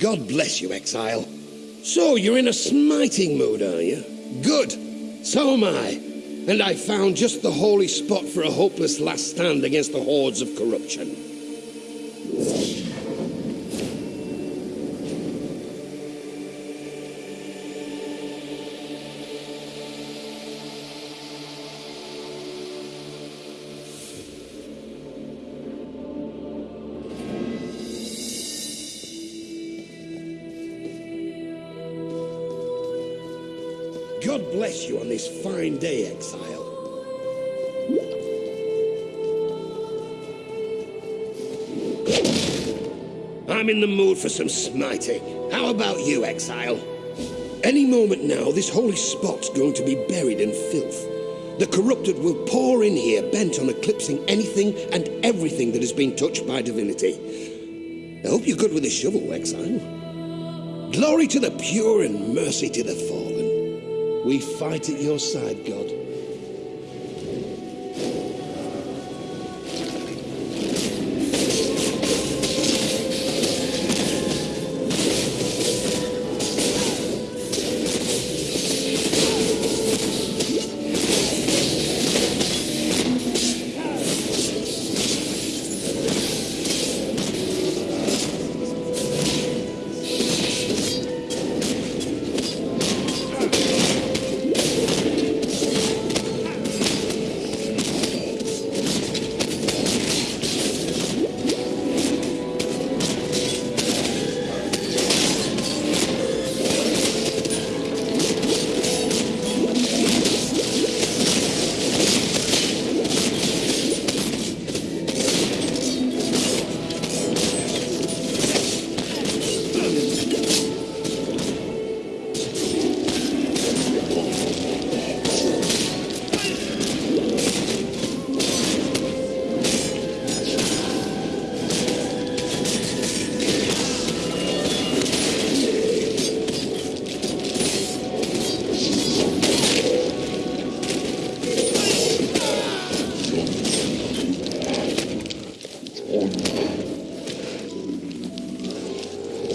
God bless you, Exile. So, you're in a smiting mood, are you? Good. So am I. And I found just the holy spot for a hopeless last stand against the hordes of corruption. God bless you on this fine day, Exile. I'm in the mood for some smiting. How about you, Exile? Any moment now, this holy spot's going to be buried in filth. The corrupted will pour in here, bent on eclipsing anything and everything that has been touched by divinity. I hope you're good with a shovel, Exile. Glory to the pure and mercy to the fallen. We fight at your side, God.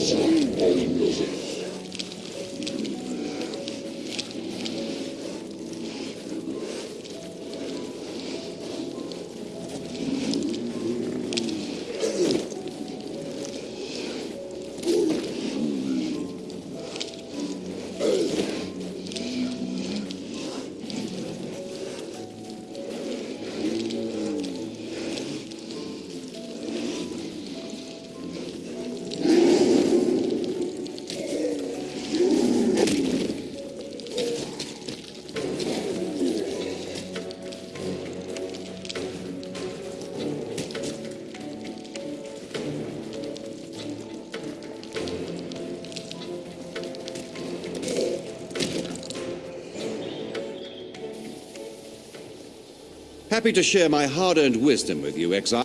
Shine, baby. Happy to share my hard-earned wisdom with you, Exile.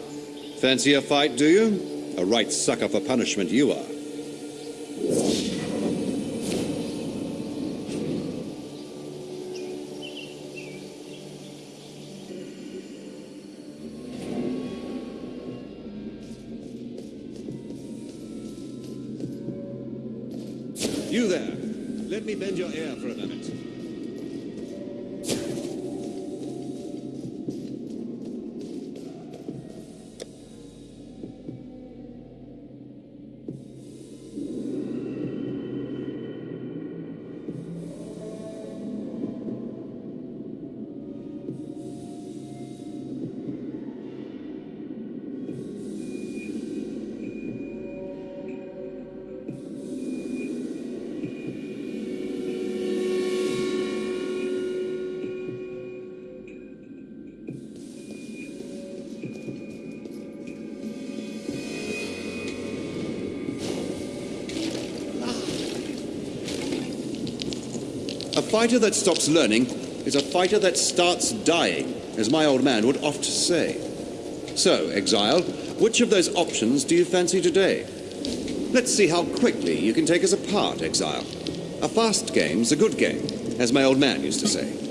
Fancy a fight, do you? A right sucker for punishment you are. You there. Let me bend your ear for a moment. Fighter that stops learning is a fighter that starts dying, as my old man would oft say. So, Exile, which of those options do you fancy today? Let's see how quickly you can take us apart, Exile. A fast game's a good game, as my old man used to say.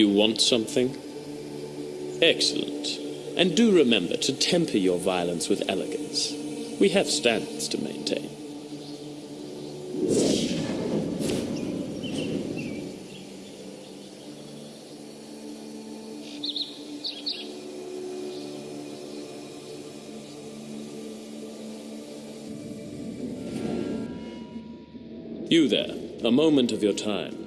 You want something? Excellent. And do remember to temper your violence with elegance. We have standards to maintain. You there, a moment of your time.